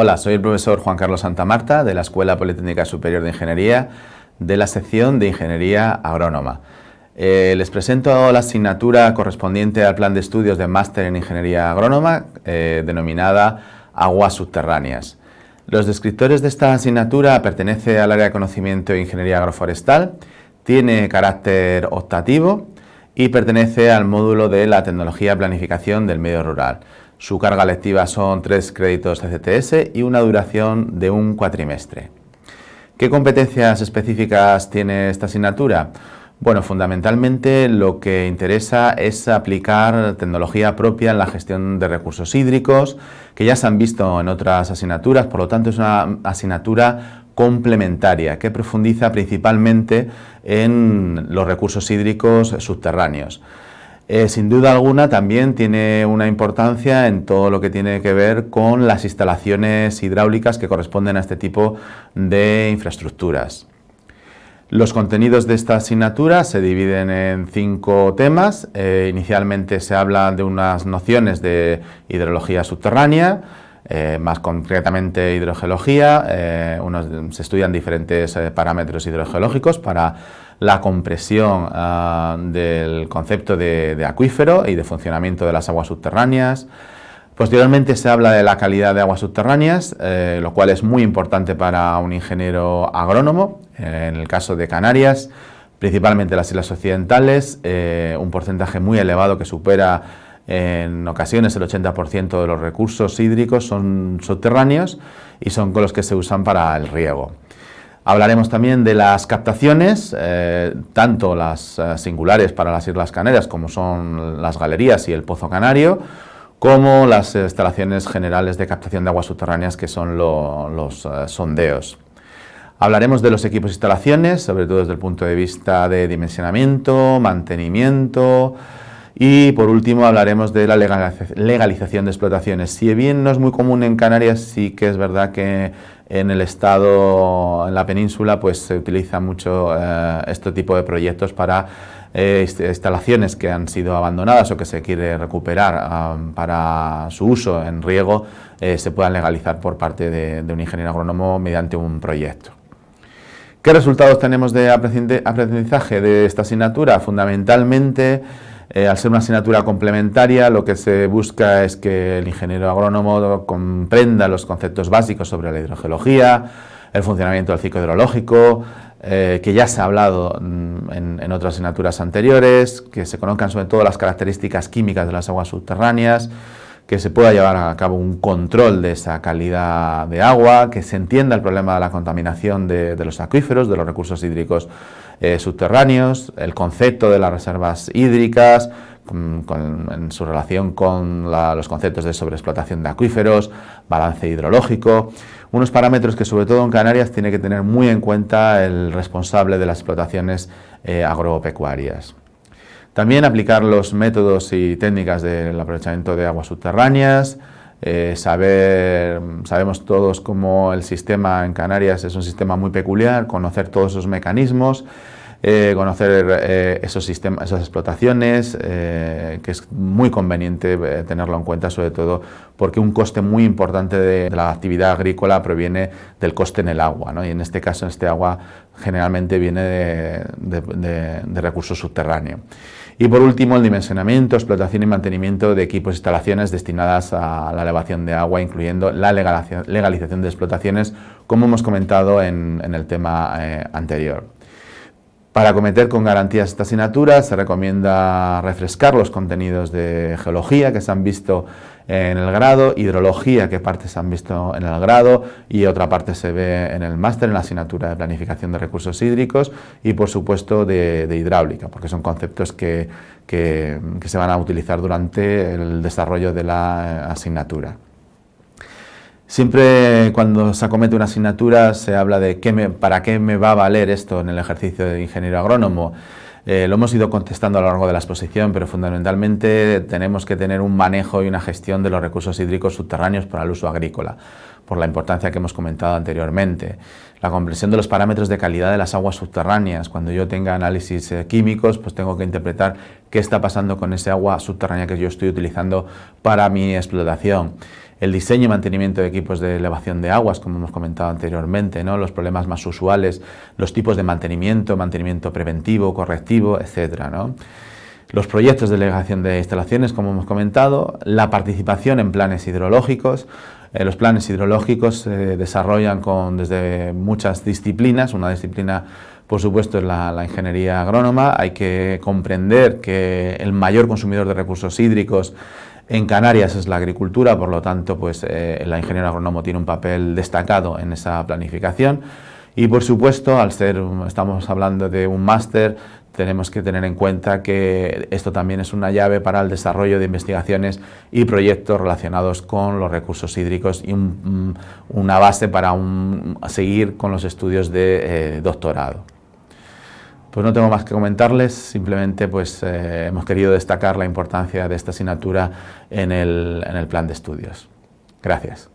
Hola, soy el profesor Juan Carlos Santamarta de la Escuela Politécnica Superior de Ingeniería de la sección de Ingeniería Agrónoma. Eh, les presento la asignatura correspondiente al plan de estudios de Máster en Ingeniería Agrónoma, eh, denominada Aguas Subterráneas. Los descriptores de esta asignatura pertenece al área de conocimiento de Ingeniería Agroforestal, tiene carácter optativo y pertenece al módulo de la tecnología planificación del medio rural. Su carga lectiva son tres créditos de CTS y una duración de un cuatrimestre. ¿Qué competencias específicas tiene esta asignatura? Bueno, fundamentalmente lo que interesa es aplicar tecnología propia en la gestión de recursos hídricos, que ya se han visto en otras asignaturas, por lo tanto es una asignatura complementaria que profundiza principalmente en los recursos hídricos subterráneos. Eh, sin duda alguna también tiene una importancia en todo lo que tiene que ver con las instalaciones hidráulicas que corresponden a este tipo de infraestructuras. Los contenidos de esta asignatura se dividen en cinco temas. Eh, inicialmente se habla de unas nociones de hidrología subterránea, eh, más concretamente hidrogeología. se estudian diferentes parámetros hidrogeológicos para la compresión ah, del concepto de, acuífero y de funcionamiento de las aguas subterráneas. Posteriormente se habla de la calidad de aguas subterráneas, eh, lo cual es muy importante para un ingeniero agrónomo. en el caso de Canarias, principalmente las islas occidentales, eh, un porcentaje muy elevado que supera en ocasiones el 80% de los recursos hídricos son subterráneos y son con los que se usan para el riego. Hablaremos también de las captaciones, eh, tanto las eh, singulares para las Islas Canarias como son las galerías y el Pozo Canario, como las instalaciones generales de captación de aguas subterráneas que son los eh, sondeos. Hablaremos de los equipos e instalaciones, sobre todo desde el punto de vista de dimensionamiento, mantenimiento, y por último hablaremos de la legalización de explotaciones. Si bien no es muy común en Canarias, sí que es verdad que en el estado, en la península, pues se utiliza mucho eh, este tipo de proyectos para eh, instalaciones que han sido abandonadas o que se quiere recuperar para su uso en riego, eh, se puedan legalizar por parte de, de un ingeniero agrónomo mediante un proyecto. ¿Qué resultados tenemos de aprendizaje de esta asignatura? Fundamentalmente, eh, al ser una asignatura complementaria, lo que se busca es que el ingeniero agrónomo comprenda los conceptos básicos sobre la hidrogeología, el funcionamiento del ciclo hidrológico, eh, que ya se ha hablado mm, en, otras asignaturas anteriores, que se conozcan sobre todo las características químicas de las aguas subterráneas, que se pueda llevar a cabo un control de esa calidad de agua, que se entienda el problema de la contaminación de los acuíferos, de los recursos hídricos eh, subterráneos, el concepto de las reservas hídricas, en su relación con los conceptos de sobreexplotación de acuíferos, balance hidrológico, unos parámetros que sobre todo en Canarias tiene que tener muy en cuenta el responsable de las explotaciones eh, agropecuarias. También aplicar los métodos y técnicas del aprovechamiento de aguas subterráneas, eh, saber, sabemos todos cómo el sistema en Canarias es un sistema muy peculiar, conocer todos esos mecanismos, eh, conocer eh, esos sistemas, esas explotaciones, que es muy conveniente tenerlo en cuenta, sobre todo porque un coste muy importante de, la actividad agrícola proviene del coste en el agua, y en este caso este agua generalmente viene de recursos subterráneos. Y por último, el dimensionamiento, explotación y mantenimiento de equipos e instalaciones destinadas a la elevación de agua, incluyendo la legalización de explotaciones, como hemos comentado en, el tema eh, anterior. Para cometer con garantías esta asignatura se recomienda refrescar los contenidos de geología que se han visto en el grado, hidrología, que partes se han visto en el grado y otra parte se ve en el máster, en la asignatura de planificación de recursos hídricos y por supuesto de, hidráulica, porque son conceptos que, que, se van a utilizar durante el desarrollo de la asignatura. Siempre cuando se acomete una asignatura se habla de qué para qué me va a valer esto en el ejercicio de ingeniero agrónomo. Eh, lo hemos ido contestando a lo largo de la exposición, pero fundamentalmente tenemos que tener un manejo y una gestión de los recursos hídricos subterráneos para el uso agrícola, por la importancia que hemos comentado anteriormente. La comprensión de los parámetros de calidad de las aguas subterráneas. Cuando yo tenga análisis eh, químicos, pues tengo que interpretar qué está pasando con ese agua subterránea que yo estoy utilizando para mi explotación el diseño y mantenimiento de equipos de elevación de aguas, como hemos comentado anteriormente, ¿no? los problemas más usuales, los tipos de mantenimiento, mantenimiento preventivo, correctivo, etc. Los proyectos de delegación de instalaciones, como hemos comentado, la participación en planes hidrológicos, eh, los planes hidrológicos se desarrollan con, desde muchas disciplinas, una disciplina por supuesto es la, la, ingeniería agrónoma, hay que comprender que el mayor consumidor de recursos hídricos en Canarias es la agricultura, por lo tanto, pues eh, la ingeniería agrónomo tiene un papel destacado en esa planificación. Y por supuesto, al ser, estamos hablando de un máster, tenemos que tener en cuenta que esto también es una llave para el desarrollo de investigaciones y proyectos relacionados con los recursos hídricos y una base para seguir con los estudios de eh, doctorado. Pues no tengo más que comentarles, simplemente pues eh, hemos querido destacar la importancia de esta asignatura en el, en el plan de estudios. Gracias.